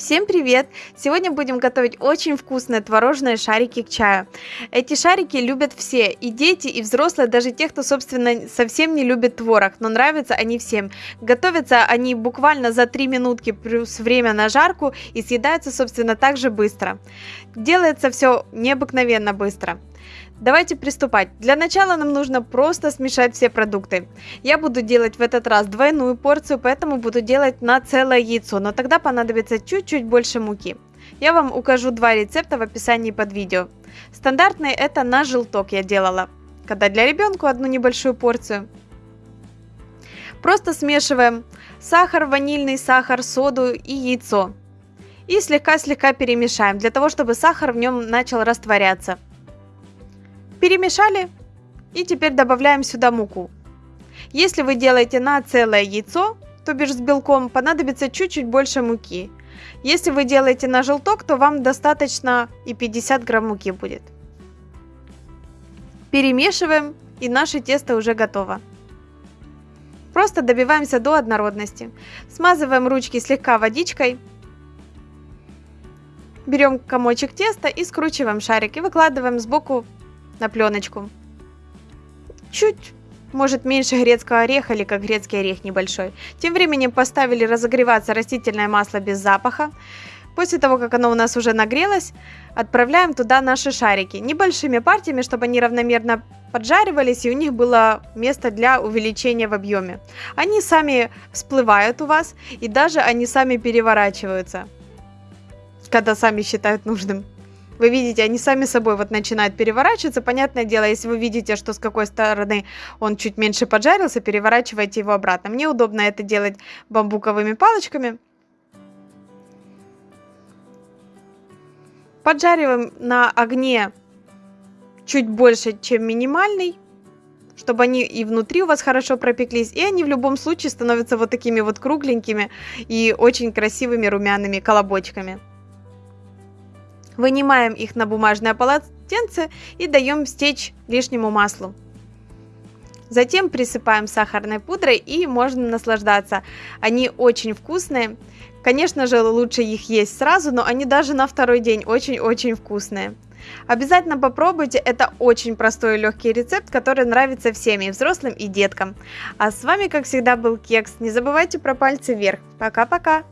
Всем привет! Сегодня будем готовить очень вкусные творожные шарики к чаю. Эти шарики любят все, и дети, и взрослые, даже те, кто, собственно, совсем не любит творог, но нравятся они всем. Готовятся они буквально за 3 минутки плюс время на жарку и съедаются, собственно, так же быстро. Делается все необыкновенно быстро. Давайте приступать. Для начала нам нужно просто смешать все продукты. Я буду делать в этот раз двойную порцию, поэтому буду делать на целое яйцо, но тогда понадобится чуть-чуть больше муки. Я вам укажу два рецепта в описании под видео. Стандартный это на желток я делала, когда для ребенка одну небольшую порцию. Просто смешиваем сахар, ванильный сахар, соду и яйцо. И слегка-слегка перемешаем, для того, чтобы сахар в нем начал растворяться. Перемешали и теперь добавляем сюда муку. Если вы делаете на целое яйцо, то бишь с белком, понадобится чуть-чуть больше муки. Если вы делаете на желток, то вам достаточно и 50 грамм муки будет. Перемешиваем и наше тесто уже готово. Просто добиваемся до однородности. Смазываем ручки слегка водичкой. Берем комочек теста и скручиваем шарик и выкладываем сбоку на пленочку. Чуть, может меньше грецкого ореха или как грецкий орех небольшой. Тем временем поставили разогреваться растительное масло без запаха. После того, как оно у нас уже нагрелось, отправляем туда наши шарики. Небольшими партиями, чтобы они равномерно поджаривались и у них было место для увеличения в объеме. Они сами всплывают у вас и даже они сами переворачиваются, когда сами считают нужным. Вы видите, они сами собой вот начинают переворачиваться. Понятное дело, если вы видите, что с какой стороны он чуть меньше поджарился, переворачивайте его обратно. Мне удобно это делать бамбуковыми палочками. Поджариваем на огне чуть больше, чем минимальный, чтобы они и внутри у вас хорошо пропеклись, и они в любом случае становятся вот такими вот кругленькими и очень красивыми румяными колобочками. Вынимаем их на бумажное полотенце и даем стечь лишнему маслу. Затем присыпаем сахарной пудрой и можно наслаждаться. Они очень вкусные. Конечно же, лучше их есть сразу, но они даже на второй день очень-очень вкусные. Обязательно попробуйте, это очень простой и легкий рецепт, который нравится всем, и взрослым, и деткам. А с вами, как всегда, был Кекс. Не забывайте про пальцы вверх. Пока-пока!